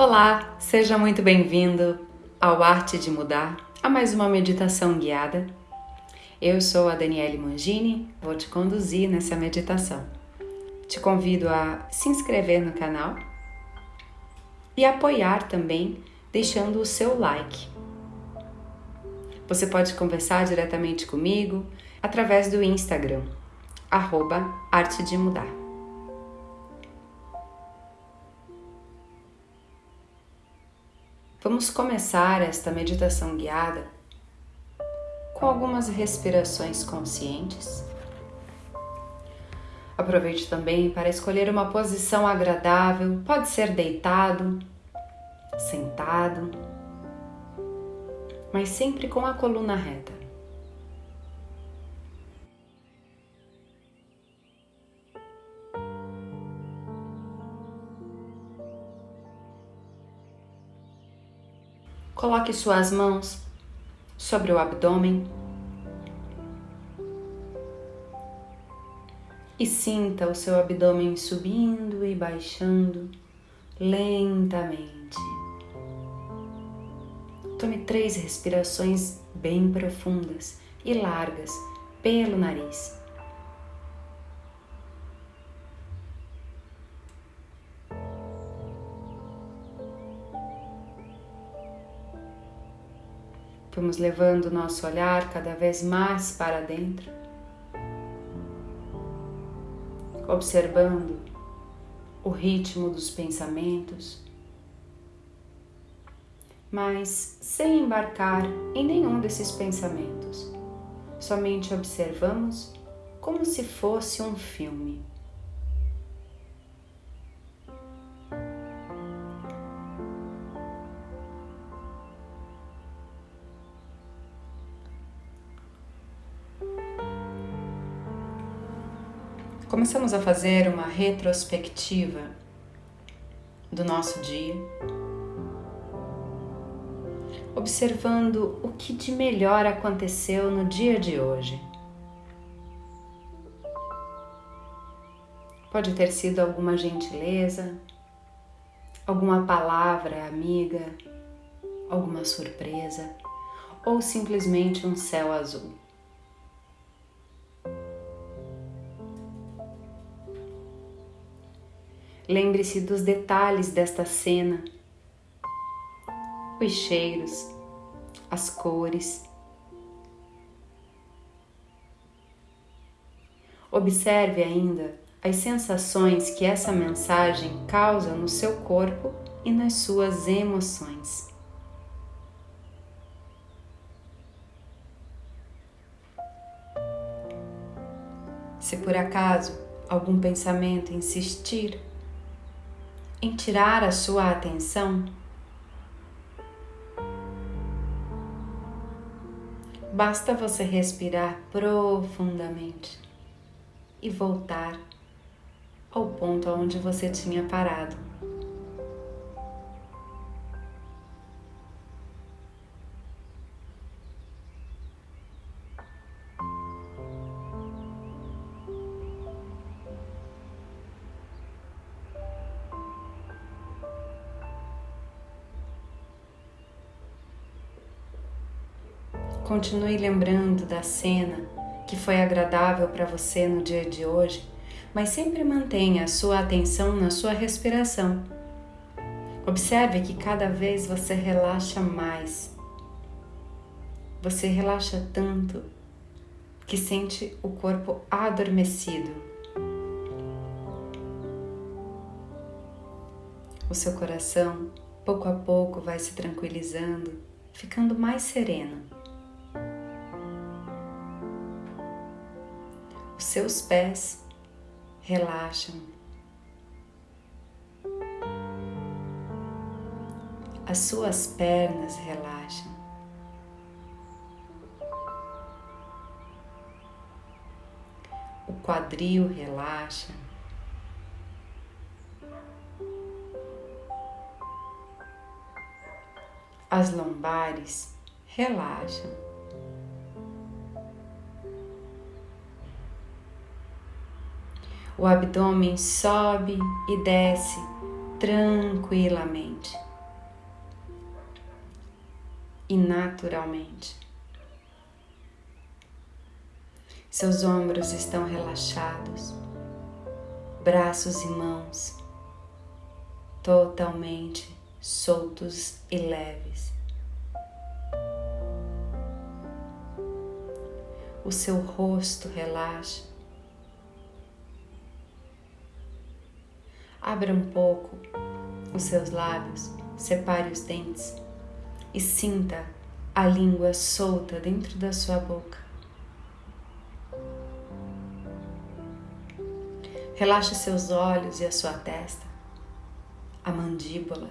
Olá, seja muito bem-vindo ao Arte de Mudar, a mais uma meditação guiada. Eu sou a Daniele Mangini, vou te conduzir nessa meditação. Te convido a se inscrever no canal e apoiar também deixando o seu like. Você pode conversar diretamente comigo através do Instagram, arroba Arte de Mudar. Vamos começar esta meditação guiada com algumas respirações conscientes. Aproveite também para escolher uma posição agradável, pode ser deitado, sentado, mas sempre com a coluna reta. Coloque suas mãos sobre o abdômen e sinta o seu abdômen subindo e baixando lentamente. Tome três respirações bem profundas e largas pelo nariz. Vamos levando o nosso olhar cada vez mais para dentro, observando o ritmo dos pensamentos, mas sem embarcar em nenhum desses pensamentos. Somente observamos como se fosse um filme. Começamos a fazer uma retrospectiva do nosso dia, observando o que de melhor aconteceu no dia de hoje. Pode ter sido alguma gentileza, alguma palavra amiga, alguma surpresa ou simplesmente um céu azul. Lembre-se dos detalhes desta cena, os cheiros, as cores. Observe ainda as sensações que essa mensagem causa no seu corpo e nas suas emoções. Se por acaso algum pensamento insistir em tirar a sua atenção, basta você respirar profundamente e voltar ao ponto onde você tinha parado. Continue lembrando da cena que foi agradável para você no dia de hoje, mas sempre mantenha a sua atenção na sua respiração. Observe que cada vez você relaxa mais. Você relaxa tanto que sente o corpo adormecido. O seu coração, pouco a pouco, vai se tranquilizando, ficando mais sereno. Os seus pés relaxam. As suas pernas relaxam. O quadril relaxa. As lombares relaxam. O abdômen sobe e desce tranquilamente. e naturalmente. Seus ombros estão relaxados, braços e mãos totalmente soltos e leves. O seu rosto relaxa. Abra um pouco os seus lábios, separe os dentes e sinta a língua solta dentro da sua boca. Relaxe seus olhos e a sua testa, a mandíbula,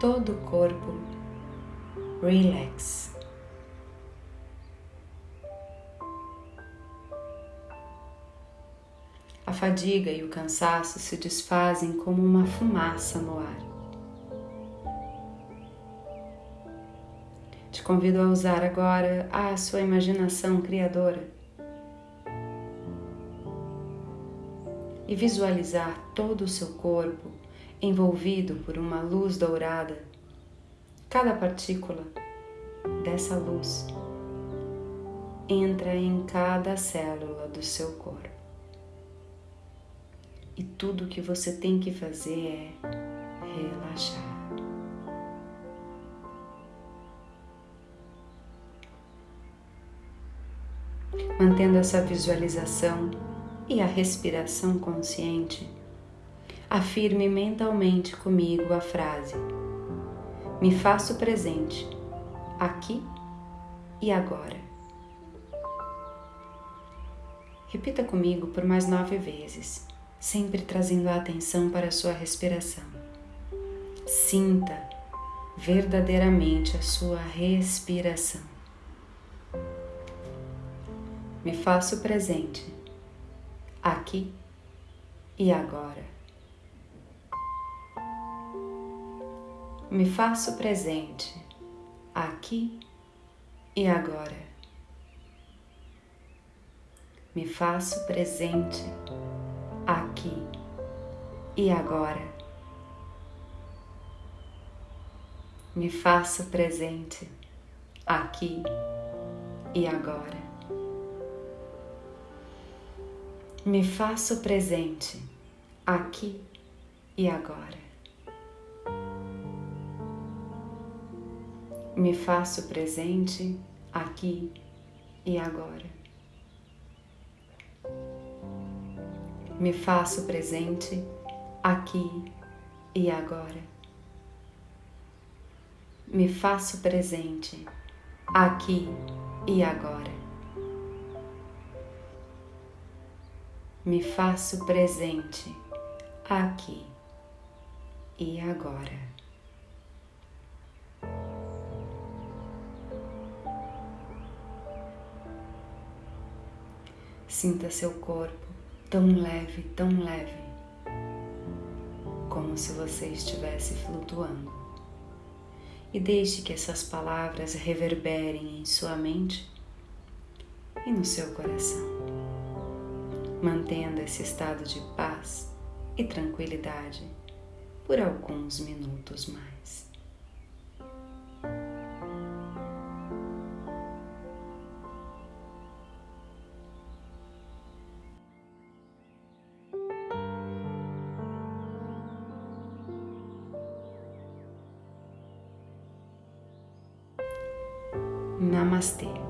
todo o corpo. Relax. Fadiga e o cansaço se desfazem como uma fumaça no ar. Te convido a usar agora a sua imaginação criadora e visualizar todo o seu corpo envolvido por uma luz dourada. Cada partícula dessa luz entra em cada célula do seu corpo. E tudo que você tem que fazer é relaxar. Mantendo essa visualização e a respiração consciente, afirme mentalmente comigo a frase: Me faço presente, aqui e agora. Repita comigo por mais nove vezes sempre trazendo a atenção para a sua respiração. Sinta verdadeiramente a sua respiração. Me faço presente aqui e agora. Me faço presente aqui e agora. Me faço presente aqui e agora. Me faço presente aqui e agora. Me faço presente aqui e agora. Me faço presente aqui e agora. Me faço presente aqui e agora. Me faço presente aqui e agora. Me faço presente aqui e agora. Sinta seu corpo tão leve, tão leve, como se você estivesse flutuando. E deixe que essas palavras reverberem em sua mente e no seu coração, mantendo esse estado de paz e tranquilidade por alguns minutos mais. Namastê.